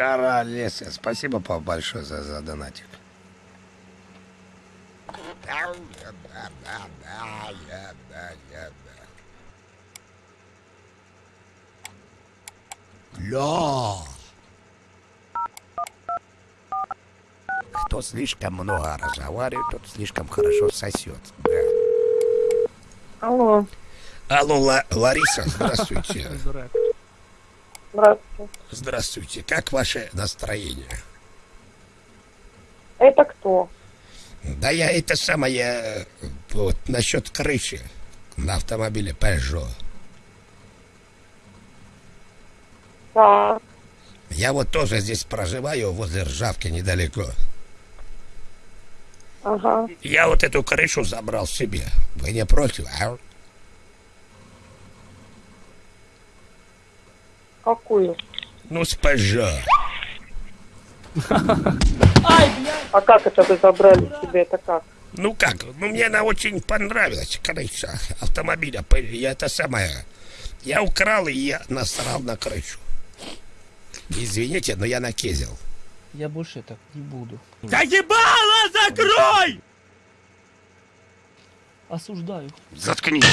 Королеса, спасибо пап, большое за, за донатик. Ля! Кто слишком много разговаривает, тот слишком хорошо сосет. Да. Алло, Алло, Ла- Лариса, здравствуйте. здравствуйте. Здравствуйте. Как ваше настроение? Это кто? Да я это самое, вот, насчет крыши на автомобиле Peugeot. Так, Я вот тоже здесь проживаю, возле Ржавки недалеко. ага. Я вот эту крышу забрал себе. Вы не против, а? Какую? Ну, с Peugeot. А как это вы забрали себе? Это как? Ну как, ну мне она очень понравилась, крыша автомобиля. Я это самое, я украл и я насрал на крышу. Извините, но я накезил. Я больше так не буду. Да ебало закрой! Осуждаю. Заткнись.